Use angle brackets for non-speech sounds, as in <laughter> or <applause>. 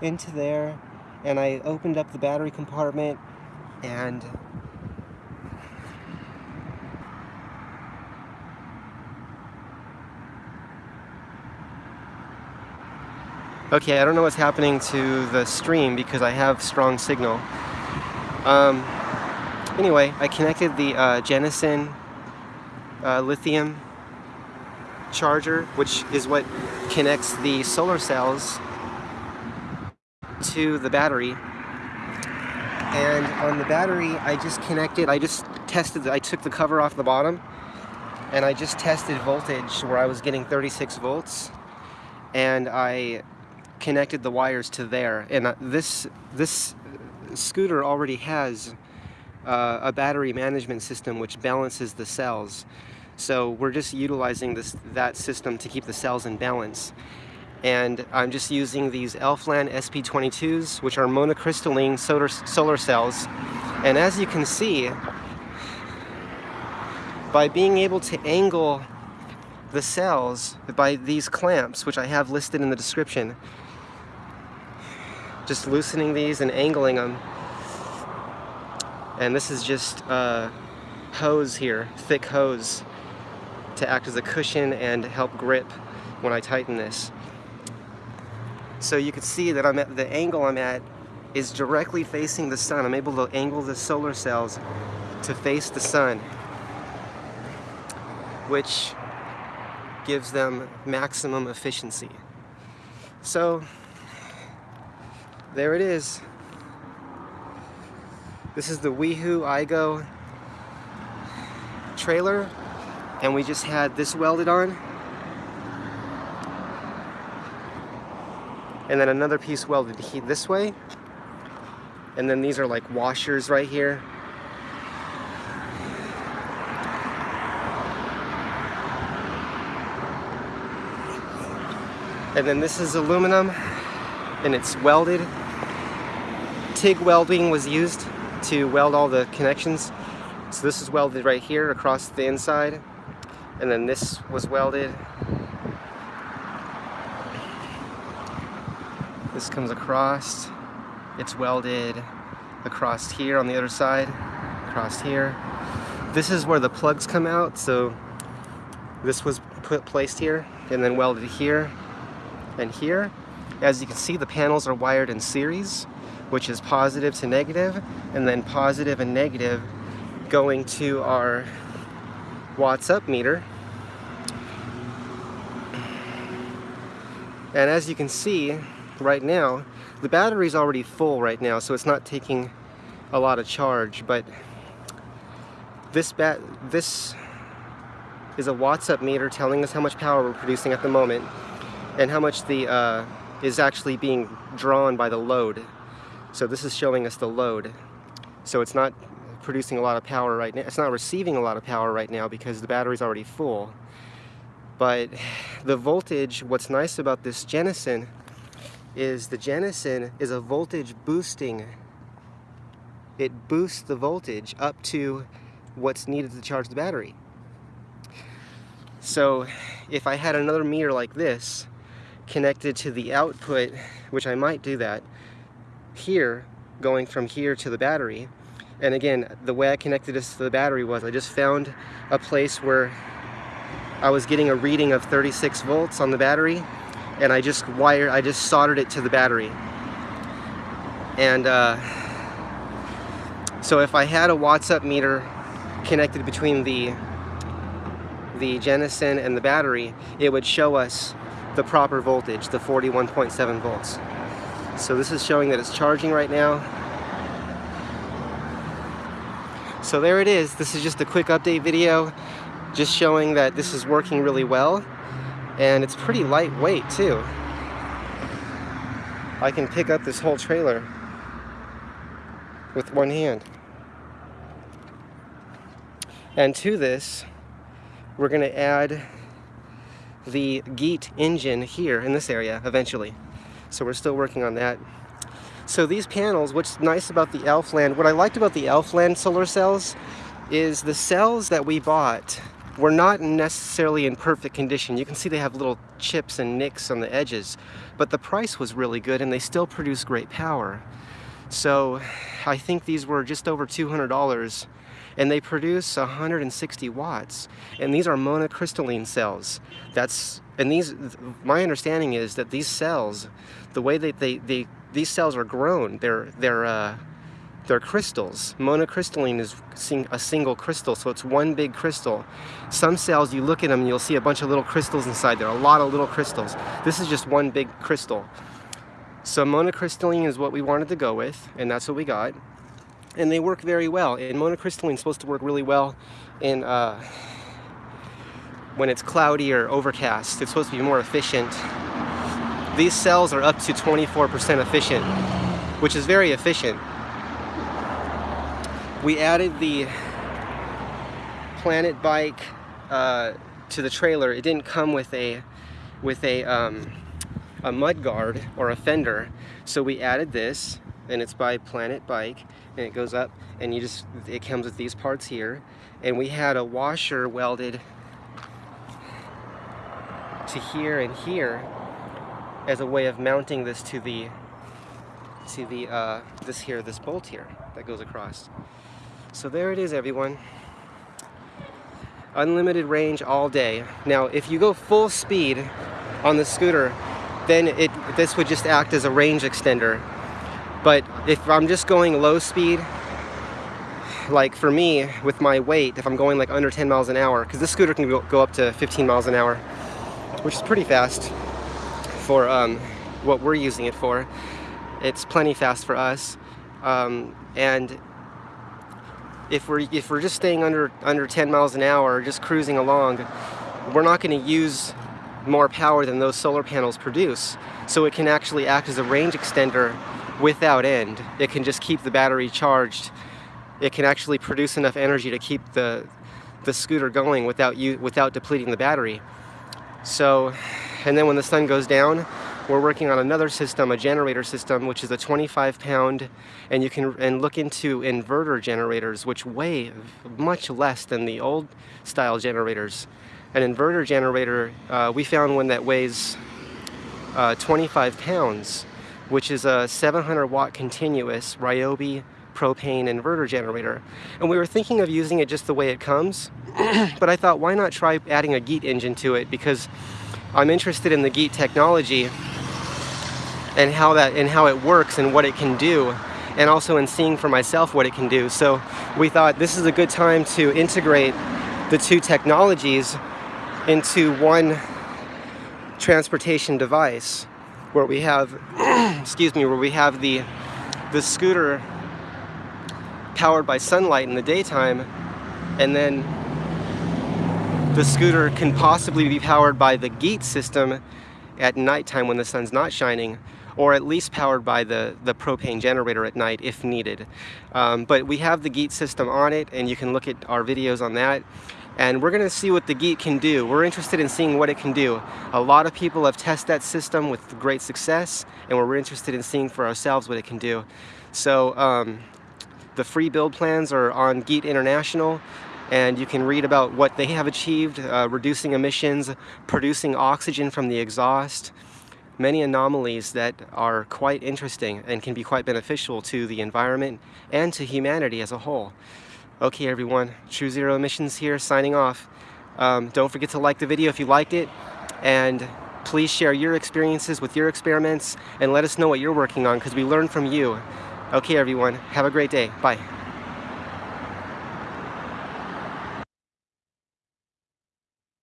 into there and I opened up the battery compartment and Okay, I don't know what's happening to the stream because I have strong signal. Um, anyway, I connected the uh, Genasun uh, lithium charger, which is what connects the solar cells to the battery. And on the battery, I just connected, I just tested, I took the cover off the bottom and I just tested voltage where I was getting 36 volts and I connected the wires to there. And uh, this, this scooter already has uh, a battery management system which balances the cells. So we're just utilizing this that system to keep the cells in balance. And I'm just using these Elfland SP22s, which are monocrystalline solar, solar cells. And as you can see, by being able to angle the cells by these clamps, which I have listed in the description, just loosening these and angling them. And this is just a hose here, thick hose, to act as a cushion and help grip when I tighten this. So you can see that I'm at the angle I'm at is directly facing the sun. I'm able to angle the solar cells to face the sun, which gives them maximum efficiency. So there it is. This is the Weehoo Igo trailer and we just had this welded on. And then another piece welded heat this way. And then these are like washers right here. And then this is aluminum and it's welded. TIG welding was used to weld all the connections. So this is welded right here across the inside and then this was welded This comes across, it's welded across here on the other side, across here. This is where the plugs come out, so this was put placed here and then welded here and here. As you can see, the panels are wired in series, which is positive to negative, and then positive and negative going to our watts up meter. And as you can see, right now. The battery's already full right now, so it's not taking a lot of charge, but this bat this is a watts up meter telling us how much power we're producing at the moment and how much the uh, is actually being drawn by the load. So this is showing us the load. So it's not producing a lot of power right now. It's not receiving a lot of power right now because the battery's already full. But the voltage, what's nice about this Genasun is the Genasun is a voltage boosting. It boosts the voltage up to what's needed to charge the battery. So if I had another meter like this connected to the output, which I might do that, here, going from here to the battery, and again, the way I connected this to the battery was I just found a place where I was getting a reading of 36 volts on the battery and I just wired, I just soldered it to the battery. And uh, so if I had a watts up meter connected between the the Genasun and the battery, it would show us the proper voltage, the 41.7 volts. So this is showing that it's charging right now. So there it is. This is just a quick update video, just showing that this is working really well and it's pretty lightweight too. I can pick up this whole trailer with one hand. And to this, we're going to add the GEET engine here in this area eventually. So we're still working on that. So these panels, what's nice about the Elfland, what I liked about the Elfland solar cells is the cells that we bought were not necessarily in perfect condition. You can see they have little chips and nicks on the edges, but the price was really good and they still produce great power. So I think these were just over $200 and they produce 160 watts. And these are monocrystalline cells. That's and these my understanding is that these cells, the way that they, they these cells are grown, they're they're uh, they're crystals. Monocrystalline is a single crystal, so it's one big crystal. Some cells, you look at them, and you'll see a bunch of little crystals inside there, a lot of little crystals. This is just one big crystal. So monocrystalline is what we wanted to go with, and that's what we got. And they work very well. And monocrystalline is supposed to work really well in uh, when it's cloudy or overcast. It's supposed to be more efficient. These cells are up to 24% efficient, which is very efficient we added the Planet bike uh, to the trailer. It didn't come with a with a um, a mud guard or a fender, so we added this, and it's by Planet Bike, and it goes up, and you just it comes with these parts here, and we had a washer welded to here and here as a way of mounting this to the to the uh, this here this bolt here that goes across. So there it is everyone. Unlimited range all day. Now if you go full speed on the scooter, then it this would just act as a range extender. But if I'm just going low speed, like for me, with my weight, if I'm going like under 10 miles an hour, because this scooter can go, up to 15 miles an hour, which is pretty fast for um, what we're using it for. It's plenty fast for us. Um, and if we're if we're just staying under under 10 miles an hour just cruising along we're not going to use more power than those solar panels produce. So it can actually act as a range extender without end. It can just keep the battery charged. It can actually produce enough energy to keep the the scooter going without you without depleting the battery. So and then when the sun goes down we're working on another system, a generator system, which is a 25 pound, and you can and look into inverter generators, which weigh much less than the old style generators. An inverter generator, uh, we found one that weighs uh, 25 pounds, which is a 700 watt continuous Ryobi propane inverter generator. And we were thinking of using it just the way it comes, <clears throat> but I thought why not try adding a GEET engine to it because I'm interested in the GEET technology and how that and how it works and what it can do and also in seeing for myself what it can do. So we thought this is a good time to integrate the two technologies into one transportation device where we have <clears throat> excuse me where we have the the scooter powered by sunlight in the daytime and then the scooter can possibly be powered by the GEET system at nighttime when the sun's not shining or at least powered by the, the propane generator at night if needed. Um, but we have the GEET system on it and you can look at our videos on that and we're going to see what the GEET can do. We're interested in seeing what it can do. A lot of people have tested that system with great success and we're interested in seeing for ourselves what it can do. So um, the free build plans are on GEET International and you can read about what they have achieved, uh, reducing emissions, producing oxygen from the exhaust, many anomalies that are quite interesting and can be quite beneficial to the environment and to humanity as a whole. Okay everyone, True Zero Emissions here signing off. Um, don't forget to like the video if you liked it and please share your experiences with your experiments and let us know what you're working on because we learn from you. Okay everyone, have a great day. Bye.